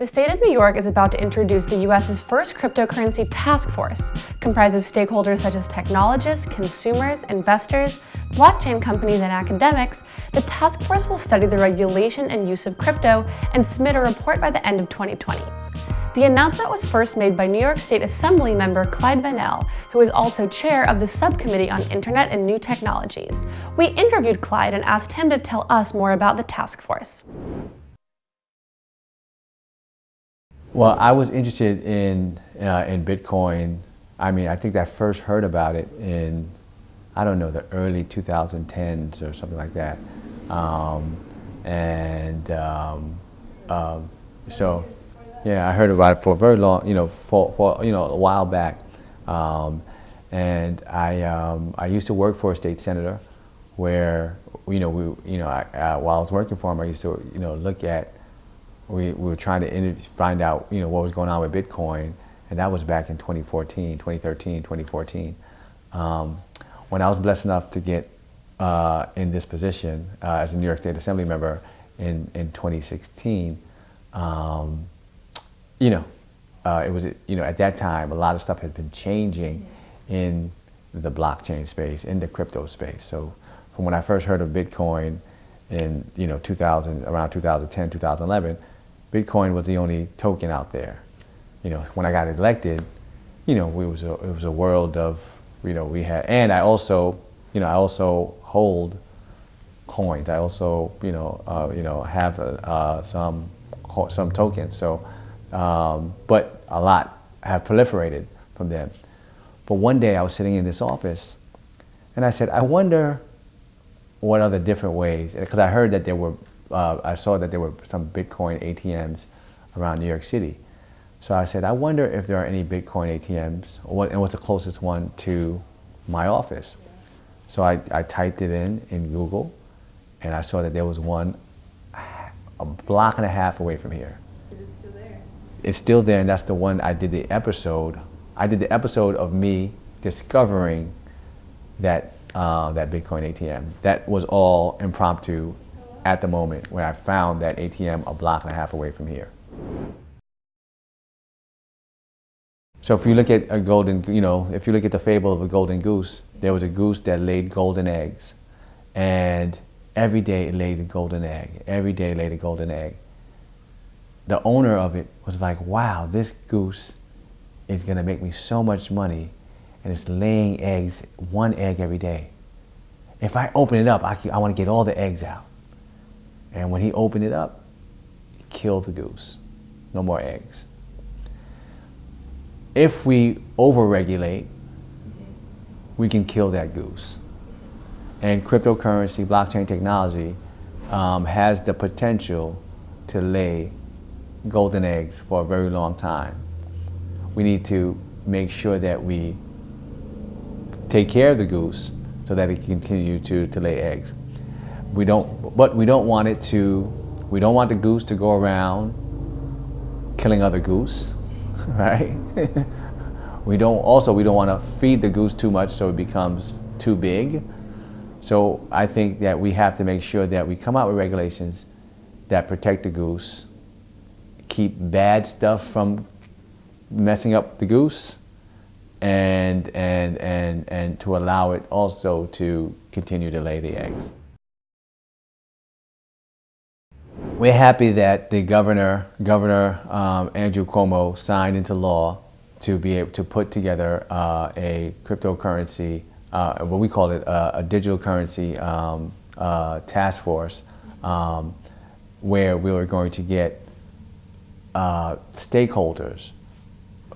The state of New York is about to introduce the U.S.'s first cryptocurrency task force, comprised of stakeholders such as technologists, consumers, investors, blockchain companies, and academics. The task force will study the regulation and use of crypto and submit a report by the end of 2020. The announcement was first made by New York State Assembly member Clyde Vanel, who is also chair of the Subcommittee on Internet and New Technologies. We interviewed Clyde and asked him to tell us more about the task force. Well, I was interested in, uh, in Bitcoin. I mean, I think I first heard about it in, I don't know, the early 2010s or something like that. Um, and um, uh, so, yeah, I heard about it for a very long, you know, for, for you know, a while back. Um, and I, um, I used to work for a state senator where, you know, we, you know, I, uh, while I was working for him, I used to, you know, look at we, we were trying to find out you know what was going on with Bitcoin, and that was back in 2014, 2013, 2014. Um, when I was blessed enough to get uh, in this position uh, as a New York State Assembly member in, in 2016, um, you know, uh, it was you know at that time a lot of stuff had been changing in the blockchain space, in the crypto space. So from when I first heard of Bitcoin in you know 2000 around 2010 2011 Bitcoin was the only token out there. You know, when I got elected, you know, it was a, it was a world of, you know, we had, and I also, you know, I also hold coins. I also, you know, uh, you know, have uh, some some tokens. So, um, but a lot have proliferated from them. But one day I was sitting in this office, and I said, I wonder what other different ways, because I heard that there were uh, I saw that there were some Bitcoin ATMs around New York City. So I said, I wonder if there are any Bitcoin ATMs, what, and what's the closest one to my office. So I, I typed it in in Google, and I saw that there was one a block and a half away from here. Is it still there? It's still there, and that's the one I did the episode. I did the episode of me discovering that uh, that Bitcoin ATM. That was all impromptu at the moment where I found that ATM a block and a half away from here. So if you look at a golden, you know, if you look at the fable of a golden goose, there was a goose that laid golden eggs. And every day it laid a golden egg. Every day it laid a golden egg. The owner of it was like, wow, this goose is gonna make me so much money and it's laying eggs, one egg every day. If I open it up, I, I wanna get all the eggs out. And when he opened it up, he killed the goose. No more eggs. If we overregulate, we can kill that goose. And cryptocurrency, blockchain technology um, has the potential to lay golden eggs for a very long time. We need to make sure that we take care of the goose so that it can continue to, to lay eggs. We don't, but we don't want it to, we don't want the goose to go around killing other goose, right? we don't, also we don't want to feed the goose too much so it becomes too big. So I think that we have to make sure that we come out with regulations that protect the goose, keep bad stuff from messing up the goose, and, and, and, and to allow it also to continue to lay the eggs. We're happy that the governor, Governor um, Andrew Cuomo, signed into law to be able to put together uh, a cryptocurrency, uh, what we call it uh, a digital currency um, uh, task force, um, where we were going to get uh, stakeholders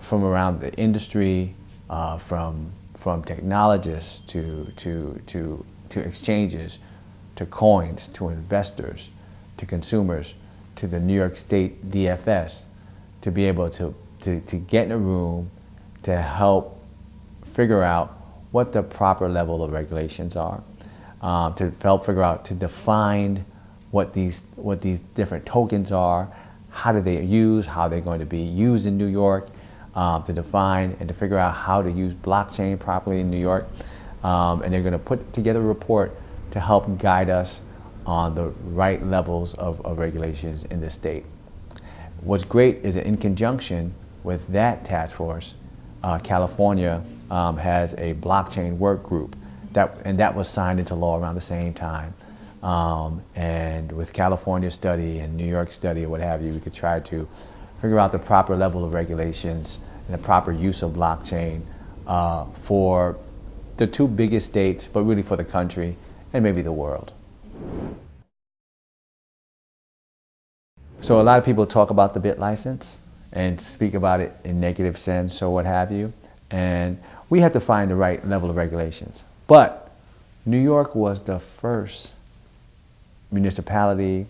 from around the industry, uh, from from technologists to to to to exchanges, to coins, to investors, to consumers, to the New York State DFS, to be able to, to, to get in a room to help figure out what the proper level of regulations are, um, to help figure out, to define what these, what these different tokens are, how do they use, how they're going to be used in New York, um, to define and to figure out how to use blockchain properly in New York. Um, and they're going to put together a report to help guide us on the right levels of, of regulations in the state. what's great is that in conjunction with that task force, uh, California um, has a blockchain work group, that, and that was signed into law around the same time. Um, and with California study and New York study or what have you, we could try to figure out the proper level of regulations and the proper use of blockchain uh, for the two biggest states, but really for the country and maybe the world. So a lot of people talk about the BitLicense and speak about it in negative sense or what have you. And we have to find the right level of regulations. But New York was the first municipality,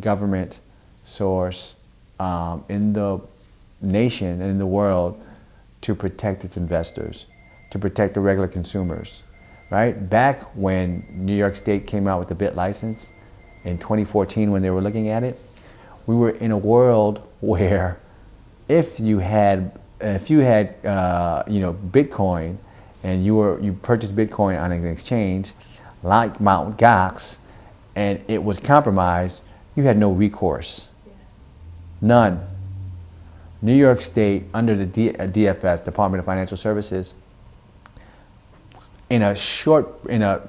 government source um, in the nation and in the world to protect its investors, to protect the regular consumers, right? Back when New York State came out with the BitLicense in 2014 when they were looking at it, we were in a world where if you had if you had uh, you know Bitcoin and you were you purchased Bitcoin on an exchange like Mt. Gox and it was compromised, you had no recourse. None. New York State, under the DFS, Department of Financial Services, in a short, in a,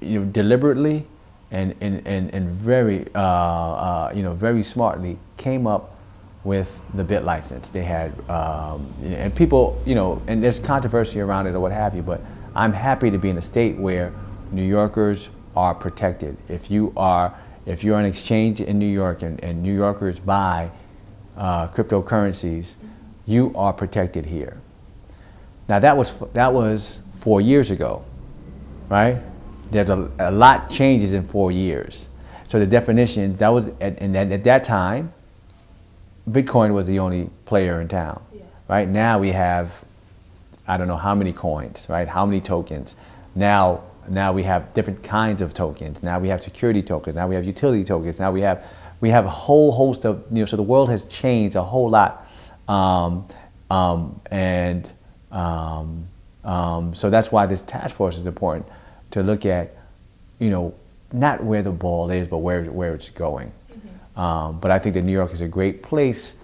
you know, deliberately and, and, and, and very, uh, uh, you know, very smartly came up with the BitLicense. They had, um, and people, you know, and there's controversy around it or what have you, but I'm happy to be in a state where New Yorkers are protected. If you are, if you're on exchange in New York and, and New Yorkers buy uh, cryptocurrencies, you are protected here. Now that was, that was four years ago, right? There's a, a lot changes in four years. So the definition, that was, at, and at that time, Bitcoin was the only player in town, yeah. right? Now we have, I don't know how many coins, right? How many tokens. Now, now we have different kinds of tokens. Now we have security tokens. Now we have utility tokens. Now we have, we have a whole host of, you know, so the world has changed a whole lot. Um, um, and um, um so that's why this task force is important to look at, you know, not where the ball is, but where, where it's going. Um, but I think that New York is a great place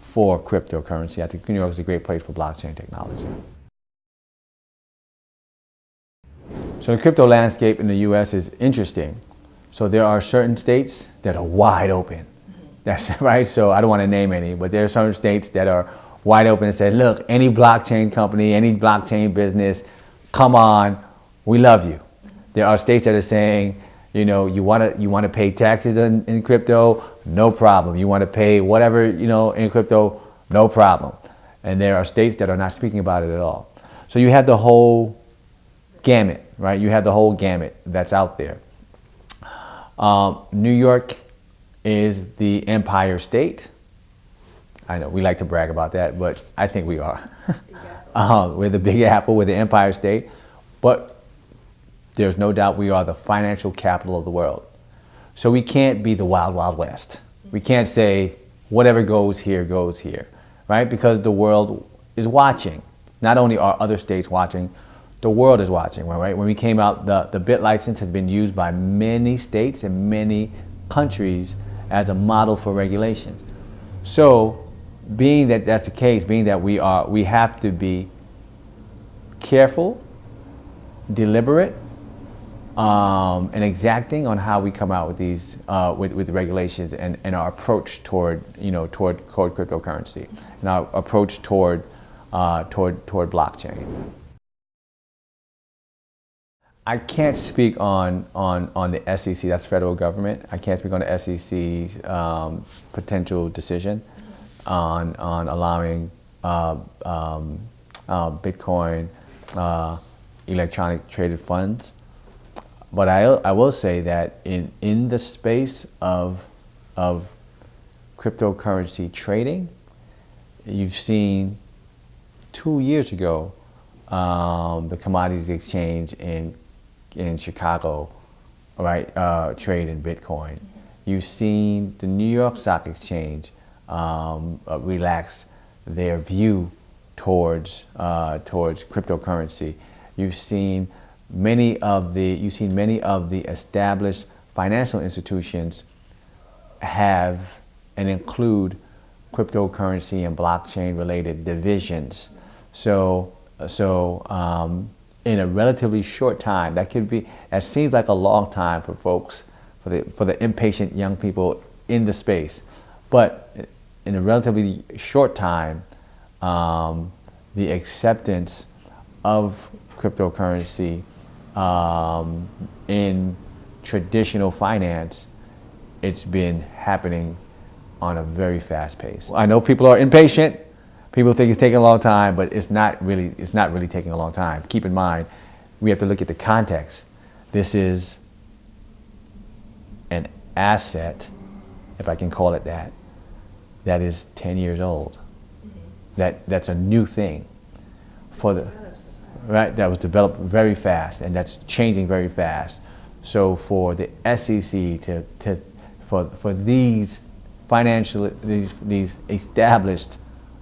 for cryptocurrency. I think New York is a great place for blockchain technology. So the crypto landscape in the US is interesting. So there are certain states that are wide open. That's right. So I don't want to name any, but there are certain states that are wide open and say, look, any blockchain company, any blockchain business, come on, we love you. There are states that are saying, you know, you want to you want to pay taxes in, in crypto, no problem. You want to pay whatever, you know, in crypto, no problem. And there are states that are not speaking about it at all. So you have the whole gamut, right? You have the whole gamut that's out there. Um, New York is the empire state. I know we like to brag about that, but I think we are. um, we're the big apple, we're the empire state. But there's no doubt we are the financial capital of the world. So we can't be the wild, wild west. We can't say whatever goes here goes here, right? Because the world is watching. Not only are other states watching, the world is watching, right? When we came out, the, the BitLicense has been used by many states and many countries as a model for regulations. So being that that's the case, being that we are, we have to be careful, deliberate, um, and exacting on how we come out with these uh, with, with regulations and, and our approach toward you know toward, toward cryptocurrency and our approach toward uh, toward toward blockchain. I can't speak on, on, on the SEC, that's federal government. I can't speak on the SEC's um, potential decision on, on allowing uh, um, uh, Bitcoin uh, electronic traded funds. But I, I will say that in, in the space of, of cryptocurrency trading, you've seen two years ago um, the commodities exchange in, in Chicago, right, uh, trade in Bitcoin. You've seen the New York Stock Exchange um, uh, relax their view towards, uh, towards cryptocurrency. You've seen many of the, you've seen many of the established financial institutions have and include cryptocurrency and blockchain related divisions. So, so um, in a relatively short time, that could be, that seems like a long time for folks, for the, for the impatient young people in the space. But in a relatively short time, um, the acceptance of cryptocurrency um, in traditional finance, it's been happening on a very fast pace. I know people are impatient. People think it's taking a long time, but it's not really, it's not really taking a long time. Keep in mind, we have to look at the context. This is an asset, if I can call it that, that is 10 years old. That, that's a new thing for the, right, that was developed very fast and that's changing very fast. So for the SEC to, to for, for these financial, these, these established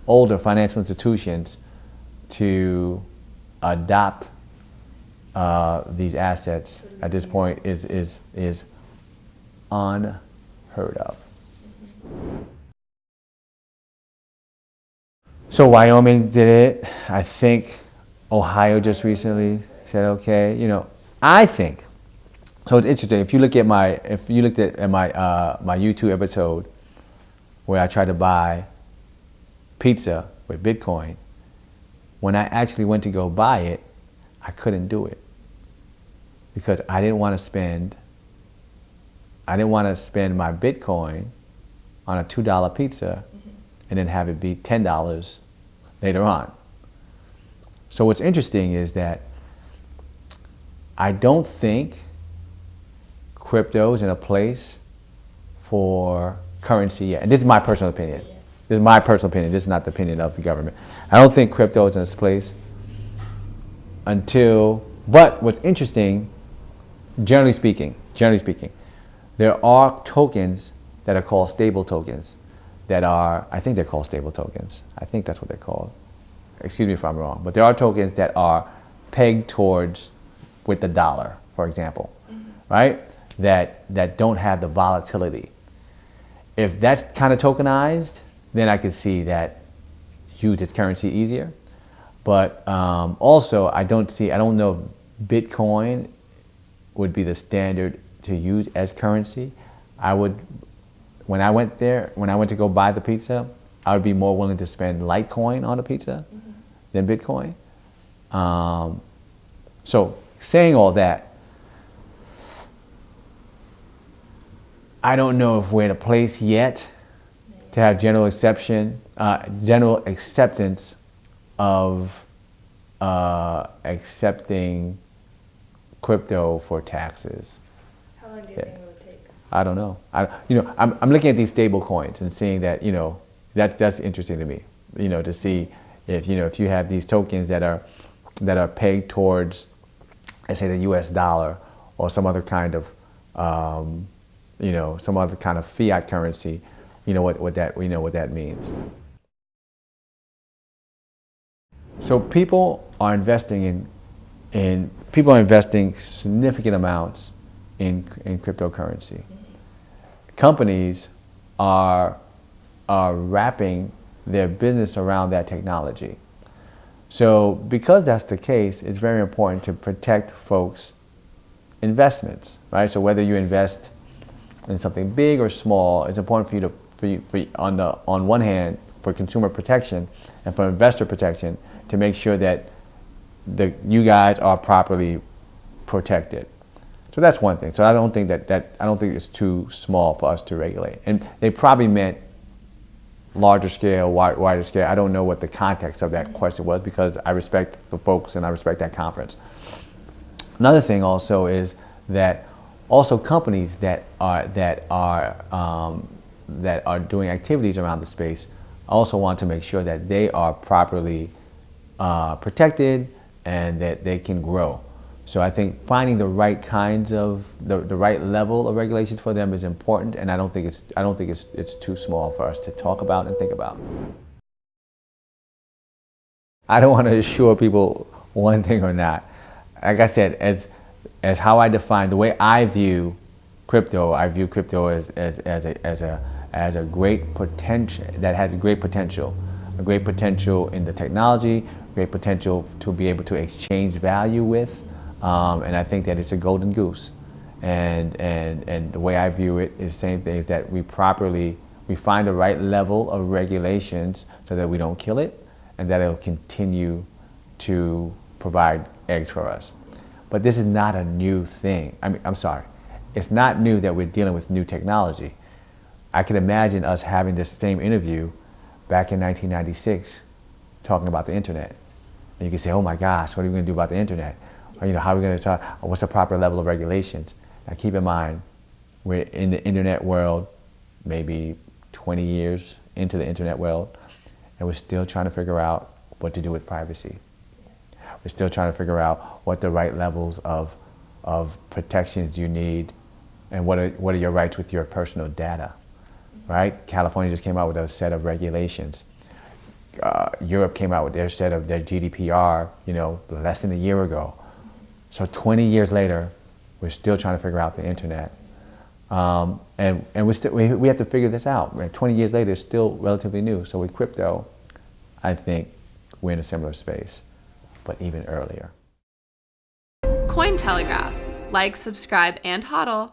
older financial institutions to adopt uh, these assets at this point is, is, is unheard of. So Wyoming did it. I think Ohio just recently said, okay, you know, I think, so it's interesting, if you look at my, if you looked at, at my, uh, my YouTube episode where I tried to buy pizza with Bitcoin, when I actually went to go buy it, I couldn't do it because I didn't want to spend, I didn't want to spend my Bitcoin on a $2 pizza and then have it be $10 later on. So what's interesting is that I don't think crypto is in a place for currency yet. And this is my personal opinion. This is my personal opinion. This is not the opinion of the government. I don't think crypto is in this place until, but what's interesting, generally speaking, generally speaking, there are tokens that are called stable tokens that are, I think they're called stable tokens. I think that's what they're called. Excuse me if I'm wrong. But there are tokens that are pegged towards with the dollar, for example, mm -hmm. right? That, that don't have the volatility. If that's kind of tokenized, then I could see that use its currency easier. But um, also, I don't see, I don't know if Bitcoin would be the standard to use as currency. I would when I went there, when I went to go buy the pizza, I would be more willing to spend Litecoin on a pizza mm -hmm. Than Bitcoin. Um, so saying all that, I don't know if we're in a place yet to have general exception, uh, general acceptance of uh, accepting crypto for taxes. How long do you yeah. think it would take? I don't know. I, you know, I'm, I'm looking at these stable coins and seeing that, you know, that, that's interesting to me, you know, to see if, you know, if you have these tokens that are, that are pegged towards, let's say the US dollar or some other kind of, um, you know, some other kind of fiat currency, you know, what, what that, you know, what that means. So people are investing in, in people are investing significant amounts in, in cryptocurrency companies are, are wrapping their business around that technology. So because that's the case, it's very important to protect folks' investments, right? So whether you invest in something big or small, it's important for you to, for you, for you, on, the, on one hand, for consumer protection and for investor protection, to make sure that the, you guys are properly protected. So that's one thing. So I don't think that, that I don't think it's too small for us to regulate. And they probably meant larger scale, wider scale. I don't know what the context of that question was because I respect the folks and I respect that conference. Another thing also is that also companies that are that are um, that are doing activities around the space also want to make sure that they are properly uh, protected and that they can grow. So I think finding the right kinds of, the, the right level of regulations for them is important and I don't think it's, I don't think it's, it's too small for us to talk about and think about. I don't want to assure people one thing or not. Like I said, as, as how I define, the way I view crypto, I view crypto as, as, as, a, as, a, as a great potential, that has great potential. A great potential in the technology, great potential to be able to exchange value with, um, and I think that it's a golden goose. And, and, and the way I view it is same thing, is that we properly, we find the right level of regulations so that we don't kill it, and that it'll continue to provide eggs for us. But this is not a new thing. I mean, I'm sorry. It's not new that we're dealing with new technology. I can imagine us having this same interview back in 1996 talking about the internet. And you can say, oh my gosh, what are we going to do about the internet? You know, how are we going to talk, what's the proper level of regulations? Now keep in mind, we're in the internet world, maybe 20 years into the internet world, and we're still trying to figure out what to do with privacy. We're still trying to figure out what the right levels of, of protections you need and what are, what are your rights with your personal data, right? California just came out with a set of regulations. Uh, Europe came out with their set of their GDPR, you know, less than a year ago. So 20 years later, we're still trying to figure out the internet. Um, and and we, still, we, we have to figure this out. Right? 20 years later, it's still relatively new. So with crypto, I think we're in a similar space but even earlier. Cointelegraph. Like, subscribe, and hodl.